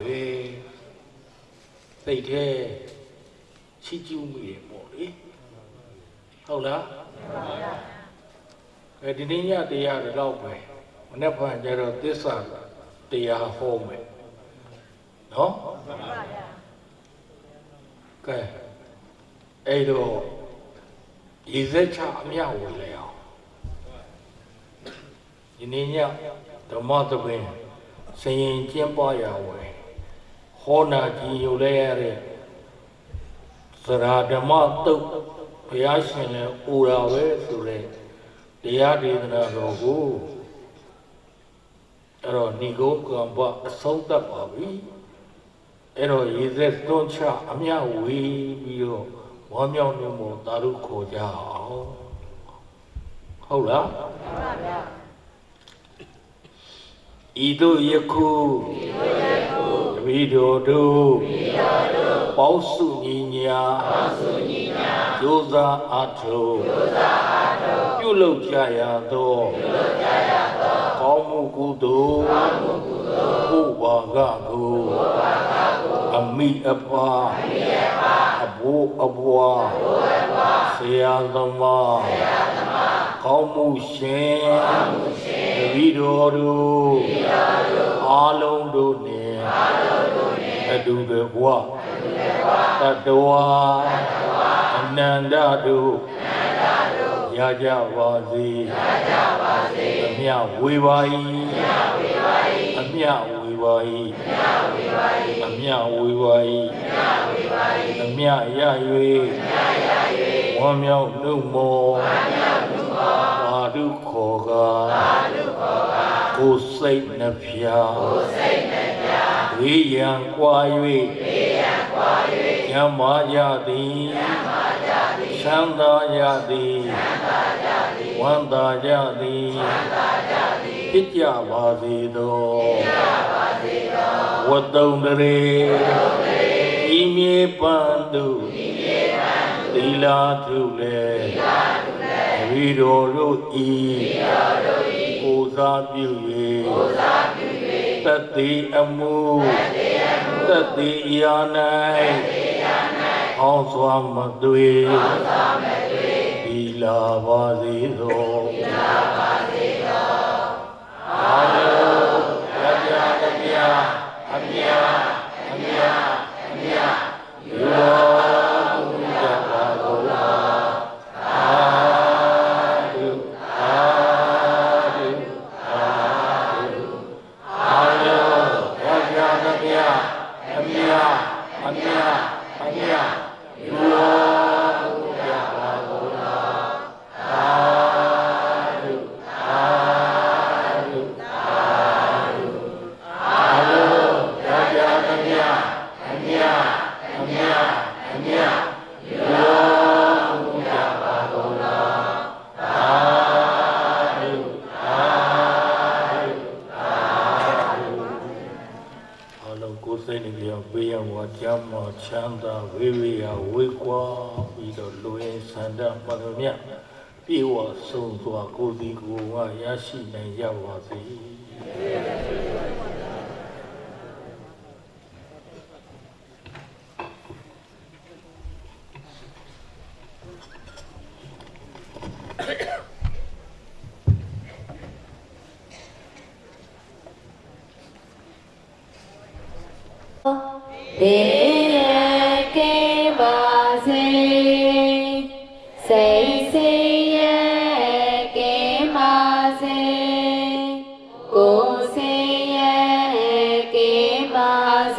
ပဲစိတ်ထဲချီးကျူးမိတယ်ပေါ့လေဟုတ်လားအဲဒီနေ့ညတရားတော့ပဲမနေ့ကကျတော့သစ္စာတရားဟောမယ်နော်ကဲအဲ့တော့ရေစက်ချအမြောက်ဝင်လေအောင်ဒီနေ့ညဓမ္မသဘင်စရင်ကျင်းပွားရဝယ် ဟောနာကြည်ယူလဲရတဲ့သရာဓမ္မတုတ်ဘုရားရှင်လည်းအိုတာပဲဆိုတဲ့တရားဒေသနာတော်ကိုအဲ့တော့ဏိဂုံကံဘအဆုံးသတ်ပါပြီအဲ့တော့ရေသက်တွန်းချအမြဝေးပြီးတော့ဝမ်းမြောက်နေမို့သာဓုခေါ်ကြအောင်ဟုတ်လား ဤသို့ယခုတပီတော်တို့ပေါင်းစုညီညာကြိုးစားအားထုတ်ပြုလုပ်ကြရသောကောင်းမှုကုသိုလ်ဘုဘာကကိုအမိအဖာအဘိုးအဘွားဆရာသမားကောင်းမှုရှင် တပီတော်တို့အားလုံးတို့နှင့်အတူတကွတတဝါအနန္တတို့ရကြပါစေအမြဝေပါ၏အမြဝေပါ၏အမြဝေပါ၏အမြရ၍ဝမ်းမြောက်နှုတ်မော သာဓုခေါ်ကားကိုယ်စိတ်နှဖျားဝေယံကွာ၍ညမာကြသည်ချမ်းသာကြသည်ဝမ်းသာကြသည်ဖြစ်ကြပါစေသောဝတ္တုံတရေဤမြေပန်း သူသီလာထုလေဝိတော်တို့ဤကိုးစားပြု၍တတိအမှုတတိယာ၌ဟောစွာမသွေဒီလာပါစေသောအာလောရကြတပြအမြအမြ ဘေးရန်ဝါကြမ်းမှချမ်းသာဝေဝေယဝေကွာ ပြီးတော့လူရင်းဆန္ဒမှန်သ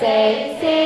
say, say.